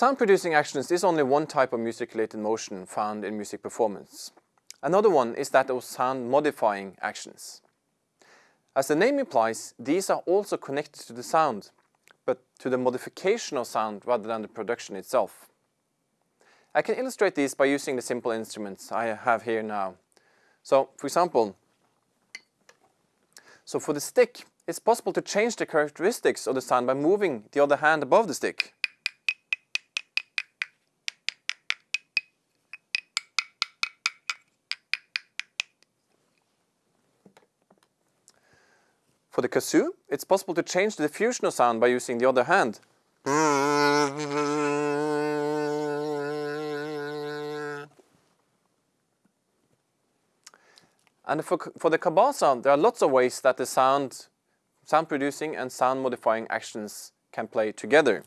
Sound-producing actions is only one type of music-related motion found in music performance. Another one is that of sound-modifying actions. As the name implies, these are also connected to the sound, but to the modification of sound rather than the production itself. I can illustrate this by using the simple instruments I have here now. So, for example, so for the stick, it's possible to change the characteristics of the sound by moving the other hand above the stick. For the kazoo, it's possible to change the diffusion sound by using the other hand. And for, for the cabasa, sound, there are lots of ways that the sound, sound producing and sound modifying actions can play together.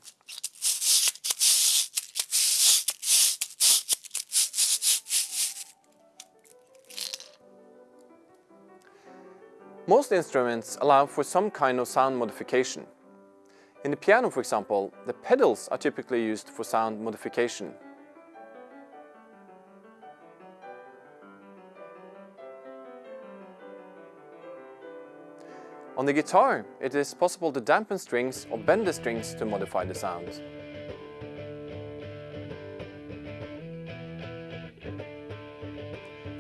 Most instruments allow for some kind of sound modification. In the piano, for example, the pedals are typically used for sound modification. On the guitar, it is possible to dampen strings or bend the strings to modify the sound.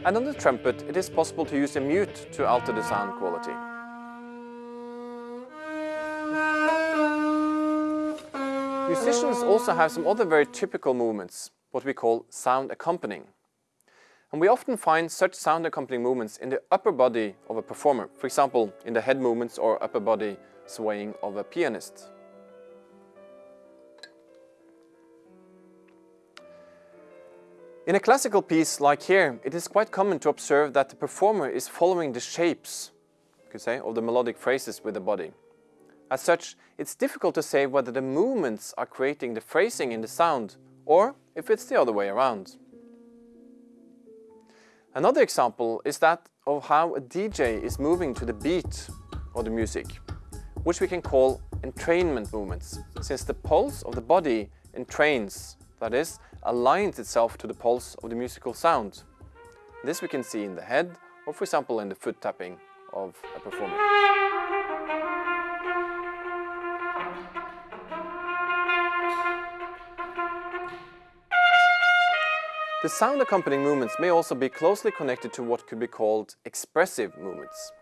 And on the trumpet, it is possible to use a mute to alter the sound quality. Musicians also have some other very typical movements, what we call sound accompanying. And we often find such sound accompanying movements in the upper body of a performer, for example, in the head movements or upper body swaying of a pianist. In a classical piece like here, it is quite common to observe that the performer is following the shapes, you could say, of the melodic phrases with the body. As such, it's difficult to say whether the movements are creating the phrasing in the sound or if it's the other way around. Another example is that of how a DJ is moving to the beat of the music, which we can call entrainment movements, since the pulse of the body entrains, that is, aligns itself to the pulse of the musical sound. This we can see in the head or for example in the foot tapping of a performer. The sound accompanying movements may also be closely connected to what could be called expressive movements.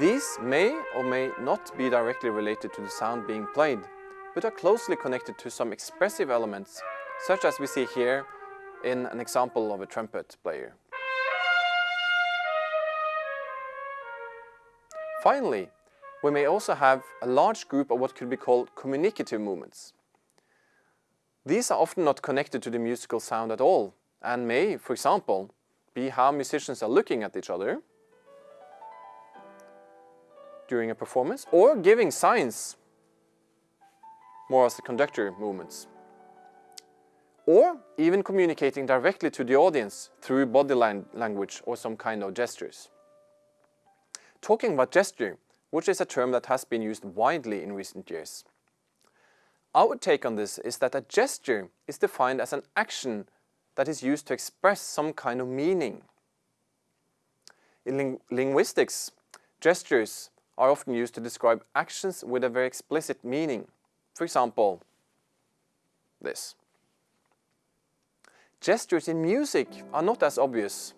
These may or may not be directly related to the sound being played, but are closely connected to some expressive elements such as we see here in an example of a trumpet player. Finally, we may also have a large group of what could be called communicative movements. These are often not connected to the musical sound at all and may, for example, be how musicians are looking at each other during a performance or giving signs more as the conductor movements or even communicating directly to the audience through body language or some kind of gestures. Talking about gesture, which is a term that has been used widely in recent years. Our take on this is that a gesture is defined as an action that is used to express some kind of meaning. In ling linguistics, gestures are often used to describe actions with a very explicit meaning. For example, this. Gestures in music are not as obvious,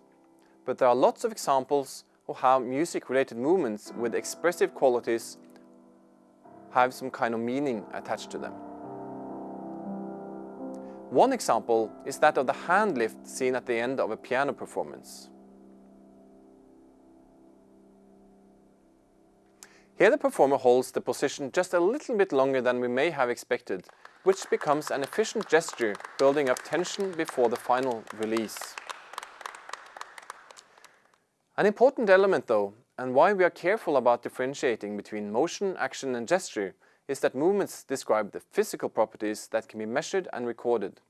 but there are lots of examples of how music-related movements with expressive qualities have some kind of meaning attached to them. One example is that of the hand lift seen at the end of a piano performance. Here the performer holds the position just a little bit longer than we may have expected which becomes an efficient gesture building up tension before the final release. An important element though, and why we are careful about differentiating between motion, action and gesture, is that movements describe the physical properties that can be measured and recorded.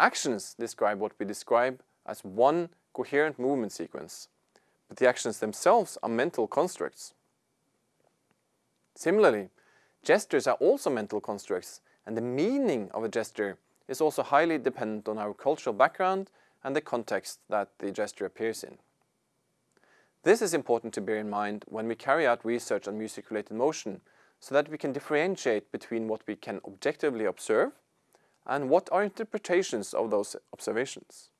Actions describe what we describe as one coherent movement sequence, but the actions themselves are mental constructs. Similarly, gestures are also mental constructs and the meaning of a gesture is also highly dependent on our cultural background and the context that the gesture appears in. This is important to bear in mind when we carry out research on music-related motion so that we can differentiate between what we can objectively observe and what are interpretations of those observations.